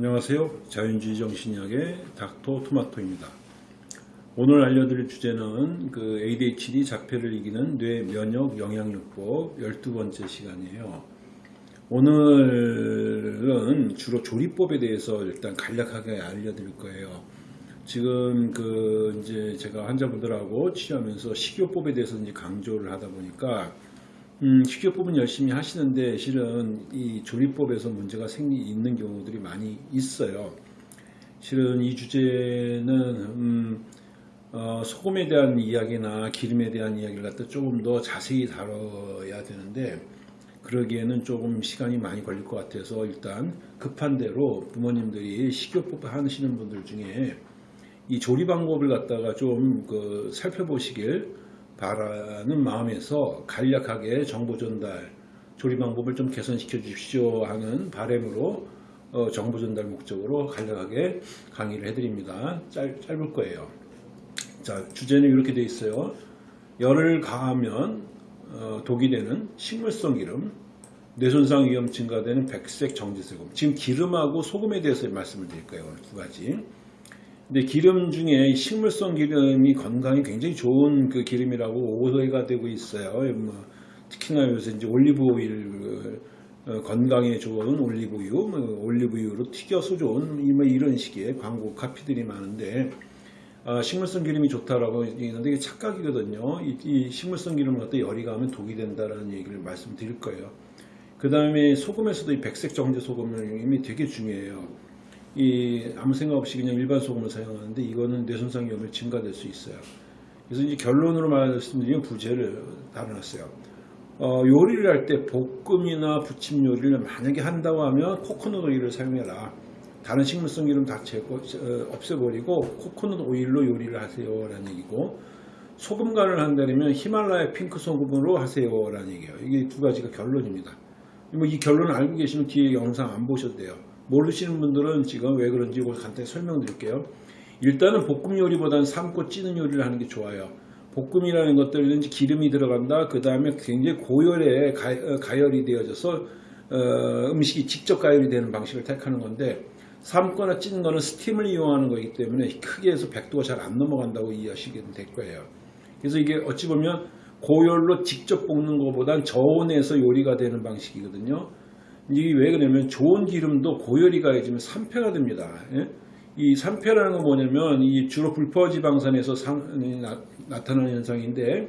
안녕하세요. 자연주의 정신의학의 닥터 토마토입니다. 오늘 알려드릴 주제는 그 ADHD 자폐를 이기는 뇌 면역 영양요법 12번째 시간이에요. 오늘은 주로 조리법에 대해서 일단 간략하게 알려드릴 거예요. 지금 그 이제 제가 환자분들하고 치료하면서 식이요법에 대해서 이제 강조를 하다 보니까 음, 식이요법은 열심히 하시는데 실은 이 조리법에서 문제가 생기 있는 경우들이 많이 있어요. 실은 이 주제는 음, 어, 소금에 대한 이야기나 기름에 대한 이야기를 갖다 조금 더 자세히 다뤄야 되는데 그러기에는 조금 시간이 많이 걸릴 것 같아서 일단 급한 대로 부모님들이 식이요법 하시는 분들 중에 이 조리 방법을 갖다가 좀 그 살펴보시길 바라는 마음에서 간략하게 정보 전달, 조리 방법을 좀 개선시켜 주십시오 하는 바램으로 어, 정보 전달 목적으로 간략하게 강의를 해드립니다. 짧, 짧을 거예요. 자, 주제는 이렇게 되어 있어요. 열을 가하면 어, 독이 되는 식물성 기름, 뇌손상 위험 증가되는 백색 정지세금. 지금 기름하고 소금에 대해서 말씀을 드릴 거예요. 두 가지. 근데 기름 중에 식물성 기름이 건강에 굉장히 좋은 그 기름이라고 오해가 되고 있어요. 뭐 특히나 요새 이제 올리브 오일 어, 건강에 좋은 올리브유, 뭐 올리브유로 튀겨서 좋은 뭐 이런 식의 광고 카피들이 많은데 아, 식물성 기름이 좋다라고 얘기하는데 이게 착각이거든요. 이, 이 식물성 기름을 갖다 열이 가면 독이 된다라는 얘기를 말씀드릴 거예요. 그 다음에 소금에서도 이 백색 정제 소금이 되게 중요해요. 이 아무 생각 없이 그냥 일반 소금을 사용하는데 이거는 뇌손상 위험이 증가될 수 있어요. 그래서 이제 결론으로 말씀드리면 부제를 다뤄놨어요. 어, 요리를 할 때 볶음이나 부침 요리를 만약에 한다고 하면 코코넛 오일을 사용해라. 다른 식물성 기름 다 제거, 어, 없애버리고 코코넛 오일로 요리를 하세요 라는 얘기고 소금 간을 한다면 히말라야 핑크 소금으로 하세요 라는 얘기예요. 이게 두 가지가 결론입니다. 뭐 이 결론을 알고 계시면 뒤에 영상 안 보셔도 돼요. 모르시는 분들은 지금 왜 그런지 간단히 설명드릴게요. 일단은 볶음 요리보다는 삶고 찌는 요리를 하는 게 좋아요. 볶음이라는 것들은 기름이 들어간다. 그 다음에 굉장히 고열에 가, 어, 열이 되어져서 어, 음식이 직접 가열이 되는 방식을 택하는 건데 삶거나 찌는 거는 스팀을 이용하는 거기 때문에 크게 해서 100도가 잘 안 넘어간다고 이해하시게 될 거예요. 그래서 이게 어찌 보면 고열로 직접 볶는 것보단 저온에서 요리가 되는 방식이거든요. 이게 왜 그러냐면 좋은 기름도 고열이 가해지면 산패가 됩니다. 예? 이 산패라는 건 뭐냐면 이 주로 불포화지방산에서 상, 나, 타나는 현상인데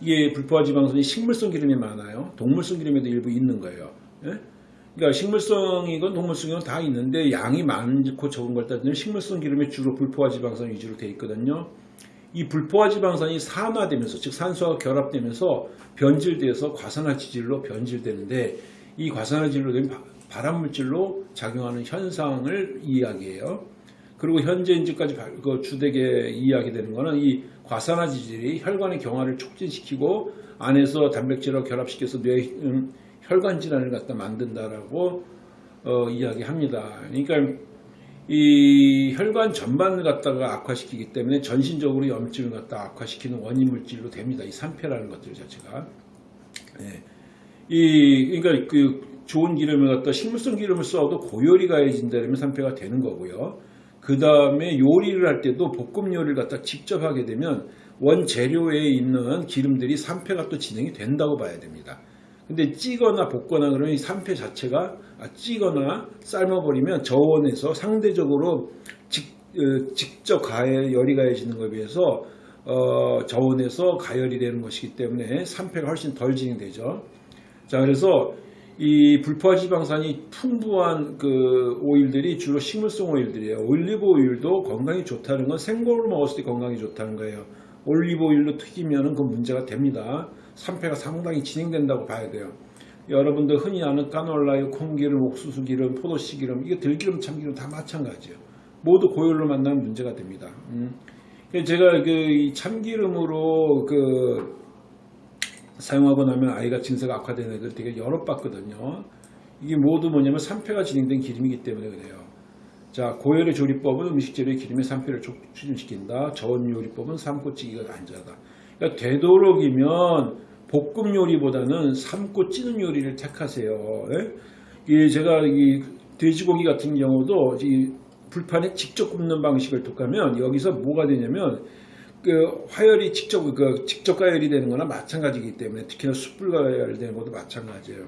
이게 불포화지방산이 식물성 기름이 많아요. 동물성 기름에도 일부 있는 거예요. 예? 그러니까 식물성이건 동물성이건 다 있는데 양이 많고 적은 걸 따지면 식물성 기름이 주로 불포화지방산 위주로 되어 있거든요. 이 불포화지방산이 산화되면서 즉 산소와 결합되면서 변질돼서 과산화 지질로 변질되는데 이 과산화질로 발암물질로 작용하는 현상을 이야기해요. 그리고 현재 인지까지 그 주되게 이야기되는 것은 이 과산화지질이 혈관의 경화를 촉진시키고 안에서 단백질과 결합시켜서 뇌 음, 혈관 질환을 갖다 만든다라고 어, 이야기합니다. 그러니까 이 혈관 전반을 갖다가 악화시키기 때문에 전신적으로 염증을 갖다 악화시키는 원인 물질로 됩니다. 이 산패라는 것들 자체가. 네. 이 그러니까 그 좋은 기름을 갖다 식물성 기름을 써도 고열이 가해진다면 산패가 되는 거고요. 그 다음에 요리를 할 때도 볶음 요리를 갖다 직접 하게 되면 원재료에 있는 기름들이 산패가 또 진행이 된다고 봐야 됩니다. 근데 찌거나 볶거나 그러면 이 산패 자체가 아, 찌거나 삶아버리면 저온에서 상대적으로 직, 어, 직접 가열, 열이 가해지는 것에 비해서 어, 저온에서 가열이 되는 것이기 때문에 산패가 훨씬 덜 진행되죠. 자, 그래서 이 불포화 지방산이 풍부한 그 오일들이 주로 식물성 오일들이에요. 올리브 오일도 건강에 좋다는 건 생고를 먹었을 때 건강에 좋다는 거예요. 올리브 오일로 튀기면 그 문제가 됩니다. 산패가 상당히 진행된다고 봐야 돼요. 여러분들 흔히 아는 까놀라유, 콩기름, 옥수수 기름, 포도씨 기름, 이게 들기름, 참기름 다 마찬가지예요. 모두 고열로 만나면 문제가 됩니다. 음. 제가 그 참기름으로 그 사용하고 나면 아이가 증세가 악화되는 애들 되게 여러 봤거든요. 이게 모두 뭐냐면 산패가 진행된 기름이기 때문에 그래요. 자, 고열의 조리법은 음식 재료의 기름의 산패를 추진시킨다. 저온 요리법은 삶고찌기가 안전하다. 그러니까 되도록이면 볶음 요리보다는 삶고 찌는 요리를 택하세요. 예? 제가 이 돼지고기 같은 경우도 이 불판에 직접 굽는 방식을 독하면 여기서 뭐가 되냐면 그 화열이 직접 그 직접 가열이 되는 거나 마찬가지이기 때문에 특히나 숯불 가열되는 것도 마찬가지예요.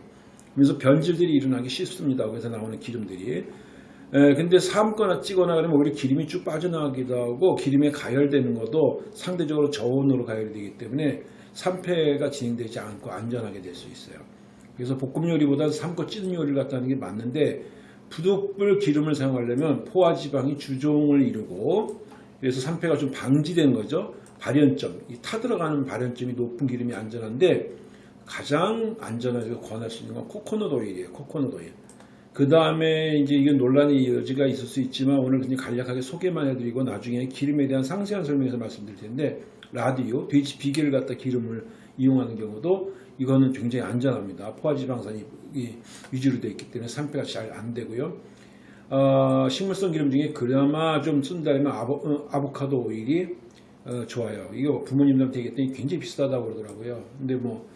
그래서 변질들이 일어나기 쉽습니다. 거기서 나오는 기름들이. 에, 근데 삶거나 찌거나 그러면 오히려 기름이 쭉 빠져나가기도 하고 기름에 가열되는 것도 상대적으로 저온으로 가열이 되기 때문에 산패가 진행되지 않고 안전하게 될 수 있어요. 그래서 볶음 요리보다는 삶고 찌는 요리를 갖다 하는 게 맞는데 부득불 기름을 사용하려면 포화 지방이 주종을 이루고 그래서 산패가 좀 방지된 거죠. 발연점, 이 타들어가는 발연점이 높은 기름이 안전한데 가장 안전하게 권할 수 있는 건 코코넛 오일이에요. 코코넛 오일. 그 다음에 이제 이건 논란의 여지가 있을 수 있지만 오늘 그냥 간략하게 소개만 해드리고 나중에 기름에 대한 상세한 설명에서 말씀드릴 텐데 라디오, 돼지 비계를 갖다 기름을 이용하는 경우도 이거는 굉장히 안전합니다. 포화지방산이 이 위주로 되어 있기 때문에 산패가 잘 안 되고요. 어, 식물성 기름 중에 그나마 좀 쓴다면 아보, 어, 아보카도 오일이 어, 좋아요. 이거 부모님들한테 얘기했더니 굉장히 비싸다고 그러더라고요. 근데 뭐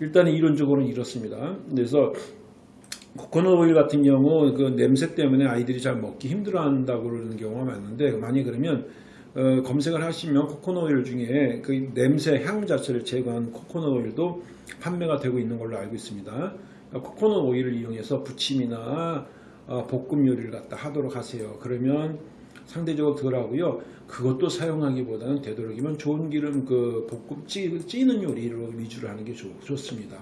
일단은 이론적으로는 이렇습니다. 그래서 코코넛 오일 같은 경우 그 냄새 때문에 아이들이 잘 먹기 힘들어한다고 그러는 경우가 많은데 많이 그러면 어, 검색을 하시면 코코넛 오일 중에 그 냄새 향 자체를 제거한 코코넛 오일도 판매가 되고 있는 걸로 알고 있습니다. 코코넛 오일을 이용해서 부침이나 어, 볶음 요리를 갖다 하도록 하세요. 그러면 상대적으로 덜하고요. 그것도 사용하기보다는 되도록이면 좋은 기름 그 볶음 찌, 찌는 요리로 위주로 하는 게 좋, 좋습니다.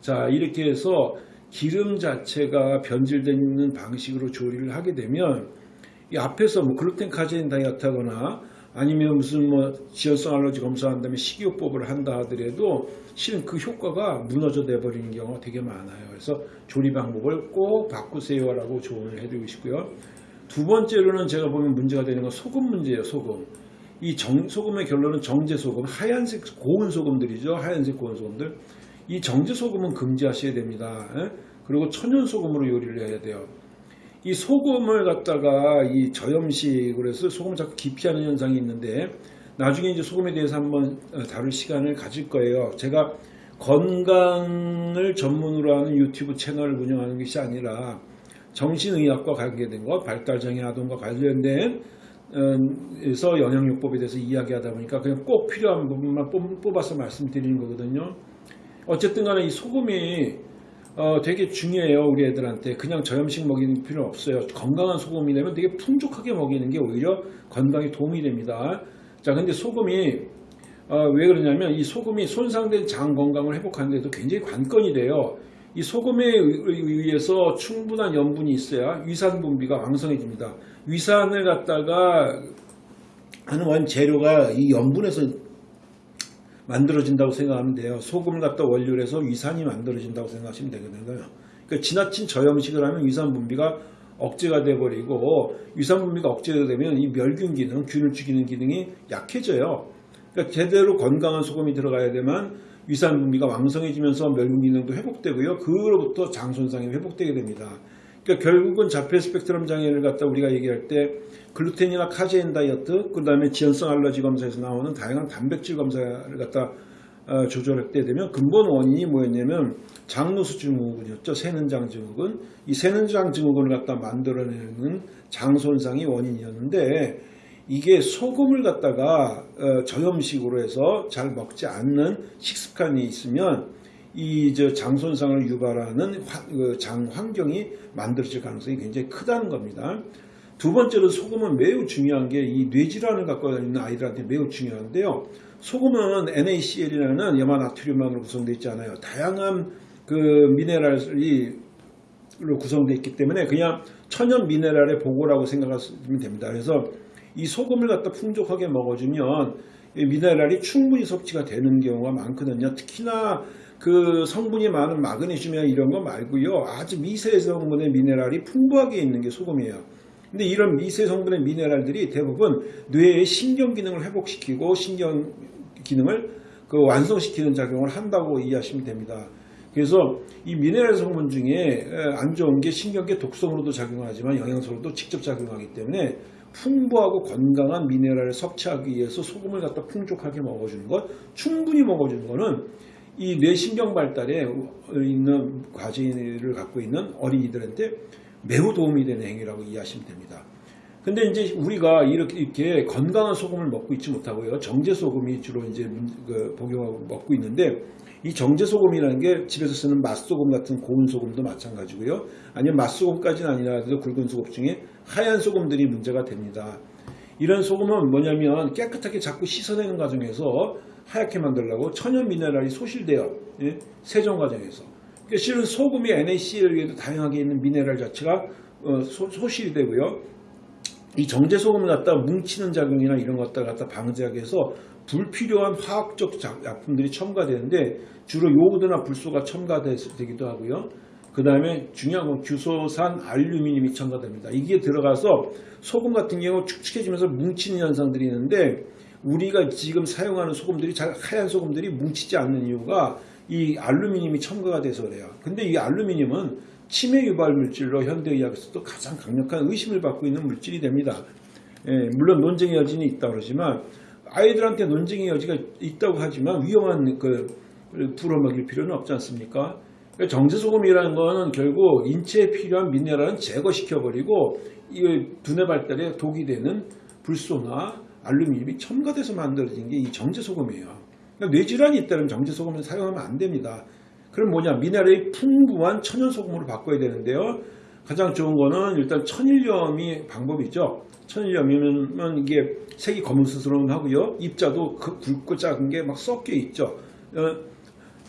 자 이렇게 해서 기름 자체가 변질되는 방식으로 조리를 하게 되면 이 앞에서 뭐 글루텐 카제인 다이어트하거나 아니면 무슨 뭐 지연성 알러지 검사한 다음에 식이요법을 한다 하더라도 실은 그 효과가 무너져 내 버리는 경우가 되게 많아요. 그래서 조리 방법을 꼭 바꾸세요라고 조언을 해드리고 싶고요. 두 번째로는 제가 보면 문제가 되는 건 소금 문제예요. 소금. 이 정, 소금의 결론은 정제 소금, 하얀색 고운 소금들이죠. 하얀색 고운 소금들. 이 정제 소금은 금지하셔야 됩니다. 에? 그리고 천연 소금으로 요리를 해야 돼요. 이 소금을 갖다가 이 저염식으로 해서 소금을 자꾸 기피하는 현상이 있는데 나중에 이제 소금에 대해서 한번 어, 다룰 시간을 가질 거예요. 제가 건강을 전문으로 하는 유튜브 채널을 운영하는 것이 아니라 정신의학과 관계된 것, 발달장애 아동과 관련된 에서 영양요법에 대해서 이야기하다 보니까 그냥 꼭 필요한 부분만 뽑아서 말씀드리는 거거든요. 어쨌든 간에 이 소금이 어, 되게 중요해요 우리 애들한테. 그냥 저염식 먹이는 필요 없어요. 건강한 소금이 되면 되게 풍족하게 먹이는 게 오히려 건강에 도움이 됩니다. 자 근데 소금이 어, 왜 그러냐면 이 소금이 손상된 장 건강을 회복하는 데도 굉장히 관건이 돼요. 이 소금에 의해서 충분한 염분이 있어야 위산 분비가 왕성해집니다. 위산을 갖다가 하는 원재료가 이 염분에서 만들어진다고 생각하면 돼요. 소금을 갖다 원료로 해서 위산이 만들어진다고 생각하시면 되거든요. 그러니까 지나친 저염식을 하면 위산 분비가 억제가 돼버리고 위산 분비가 억제가 되면 이 멸균 기능, 균을 죽이는 기능이 약해져요. 그러니까 제대로 건강한 소금이 들어가야 되면 위산 분비가 왕성해지면서 멸균 기능도 회복되고요. 그로부터 장 손상이 회복되게 됩니다. 그러니까 결국은 자폐 스펙트럼 장애를 갖다 우리가 얘기할 때 글루텐이나 카제인 다이어트, 그 다음에 지연성 알러지 검사에서 나오는 다양한 단백질 검사를 갖다 어, 조절하게 되면 근본 원인이 뭐였냐면 장누수 증후군이었죠. 새는장 증후군. 이 새는장 증후군을 갖다 만들어내는 장 손상이 원인이었는데 이게 소금을 갖다가 어, 저염식으로 해서 잘 먹지 않는 식습관이 있으면 이장 손상을 유발하는 그장 환경이 만들어질 가능성이 굉장히 크다는 겁니다. 두 번째로 소금은 매우 중요한 게 이 뇌질환을 갖고 있는 아이들한테 매우 중요한데요. 소금은 NaCl이라는 염화나트륨만으로 구성되어 있잖아요. 다양한 그 미네랄이 로 구성되어 있기 때문에 그냥 천연 미네랄의 보고라고 생각하시면 됩니다. 그래서 이 소금을 갖다 풍족하게 먹어주면 미네랄이 충분히 섭취가 되는 경우가 많거든요. 특히나 그 성분이 많은 마그네슘이나 이런 거 말고요. 아주 미세 성분의 미네랄이 풍부하게 있는 게 소금이에요. 근데 이런 미세 성분의 미네랄들이 대부분 뇌의 신경 기능을 회복시키고 신경 기능을 그 완성시키는 작용을 한다고 이해하시면 됩니다. 그래서 이 미네랄 성분 중에 안 좋은 게 신경계 독성으로도 작용하지만 영양소로도 직접 작용하기 때문에 풍부하고 건강한 미네랄을 섭취하기 위해서 소금을 갖다 풍족하게 먹어주는 것, 충분히 먹어주는 것은 이 뇌신경 발달에 있는 과제를 갖고 있는 어린이들한테 매우 도움이 되는 행위라고 이해하시면 됩니다. 근데 이제 우리가 이렇게, 이렇게 건강한 소금을 먹고 있지 못하고요. 정제 소금이 주로 이제 문- 그 복용하고 먹고 있는데 이 정제 소금이라는 게 집에서 쓰는 맛소금 같은 고운 소금도 마찬가지고요. 아니면 맛소금까지는 아니라도 굵은 소금 중에 하얀 소금들이 문제가 됩니다. 이런 소금은 뭐냐면 깨끗하게 자꾸 씻어내는 과정에서 하얗게 만들려고 천연 미네랄이 소실돼요. 예? 세정 과정에서. 그러니까 실은 소금이 NaCl에도 다양하게 있는 미네랄 자체가 어, 소, 소실이 되고요. 이 정제 소금을 갖다 뭉치는 작용이나 이런 것들 갖다 방지하기 위해서 불필요한 화학적 작- 약품들이 첨가되는데 주로 요오드나 불소가 첨가되기도 하고요. 그 다음에 중요한 건 규소산 알루미늄이 첨가됩니다. 이게 들어가서 소금 같은 경우 축축해지면서 뭉치는 현상들이 있는데 우리가 지금 사용하는 소금들이 잘 하얀 소금들이 뭉치지 않는 이유가 이 알루미늄이 첨가가 돼서 그래요. 근데 이 알루미늄은 치매 유발 물질로 현대의학에서도 가장 강력한 의심을 받고 있는 물질이 됩니다. 예, 물론 논쟁의 여지는 있다고 그러지만 아이들한테 논쟁의 여지가 있다고 하지만 위험한 그 불어먹일 필요는 없지 않습니까? 그러니까 정제소금이라는 거는 결국 인체에 필요한 미네랄은 제거시켜버리고 이 두뇌 발달에 독이 되는 불소나 알루미늄이 첨가돼서 만들어진 게 이 정제소금이에요. 그러니까 뇌질환이 있다면 정제소금을 사용하면 안 됩니다. 그럼 뭐냐 미네랄이 풍부한 천연소금으로 바꿔야 되는데요. 가장 좋은 거는 일단 천일염이 방법이죠. 천일염이면 이게 색이 검은스스러운 하고요. 입자도 그 굵고 작은 게 막 섞여 있죠. 어,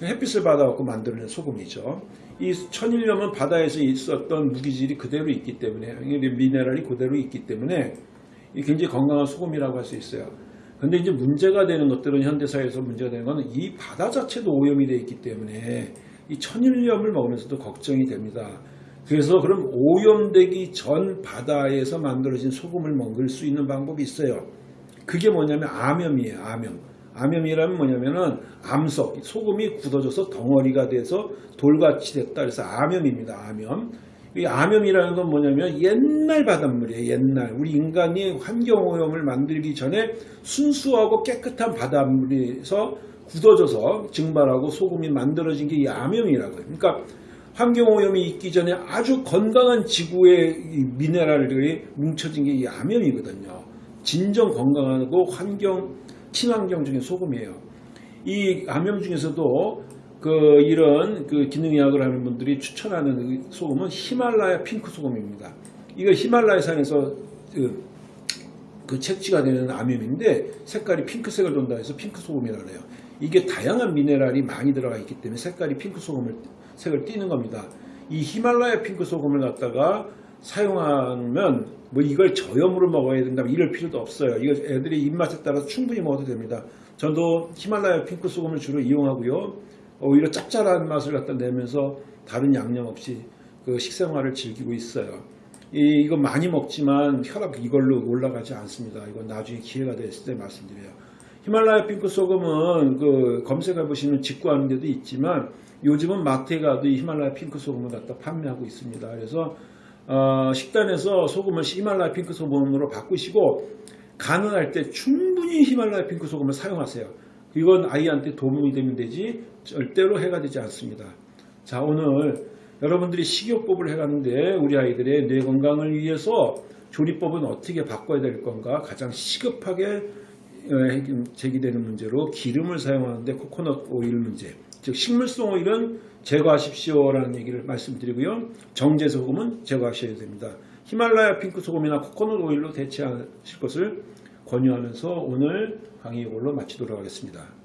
햇빛을 받아갖고 만드는 소금이죠. 이 천일염은 바다에서 있었던 무기질이 그대로 있기 때문에 미네랄이 그대로 있기 때문에 이 굉장히 건강한 소금이라고 할 수 있어요. 근데 이제 문제가 되는 것들은 현대사회에서 문제가 되는 것은 이 바다 자체도 오염이 되어 있기 때문에 이 천일염을 먹으면서도 걱정이 됩니다. 그래서 그럼 오염되기 전 바다에서 만들어진 소금을 먹을 수 있는 방법이 있어요. 그게 뭐냐면 암염이에요. 암염. 암염이라면 뭐냐면은 암석, 소금이 굳어져서 덩어리가 돼서 돌같이 됐다. 그래서 암염입니다. 암염. 이 암염이라는 건 뭐냐면 옛날 바닷물이에요. 옛날 우리 인간이 환경오염을 만들기 전에 순수하고 깨끗한 바닷물에서 굳어져서 증발하고 소금이 만들어진 게 이 암염이라고요. 그러니까 환경오염이 있기 전에 아주 건강한 지구의 이 미네랄들이 뭉쳐진 게 이 암염이거든요. 진정 건강하고 환경 친환경 중에 소금이에요. 이 암염 중에서도 그 이런 그 기능의학을 하는 분들이 추천하는 그 소금은 히말라야 핑크 소금입니다. 이거 히말라야 산에서 그, 그 채취가 되는 암염인데 색깔이 핑크색을 돈다 해서 핑크 소금이라고 해요. 이게 다양한 미네랄이 많이 들어가 있기 때문에 색깔이 핑크 소금을 색을 띠는 겁니다. 이 히말라야 핑크 소금을 갖다가 사용하면 뭐 이걸 저염으로 먹어야 된다 이럴 필요도 없어요. 이거 애들이 입맛에 따라서 충분히 먹어도 됩니다. 저도 히말라야 핑크 소금을 주로 이용하고요. 오히려 짭짤한 맛을 갖다 내면서 다른 양념 없이 그 식생활을 즐기고 있어요. 이, 이거 많이 먹지만 혈압 이걸로 올라가지 않습니다. 이건 나중에 기회가 됐을 때 말씀드려요. 히말라야 핑크 소금은 그 검색해 보시면 직구하는 데도 있지만 요즘은 마트에 가도 이 히말라야 핑크 소금을 갖다 판매하고 있습니다. 그래서 어, 식단에서 소금을 히말라야 핑크 소금으로 바꾸시고 가능할 때 충분히 히말라야 핑크 소금을 사용하세요. 이건 아이한테 도움이 되면 되지 절대로 해가 되지 않습니다. 자 오늘 여러분들이 식이요법을 해가는데 우리 아이들의 뇌 건강을 위해서 조리법은 어떻게 바꿔야 될 건가 가장 시급하게 어, 제기되는 문제로 기름을 사용하는데 코코넛 오일 문제 즉 식물성 오일은 제거하십시오라는 얘기를 말씀드리고요 정제 소금은 제거하셔야 됩니다 히말라야 핑크 소금이나 코코넛 오일로 대체하실 것을 권유하면서 오늘 강의 이걸로 마치도록 하겠습니다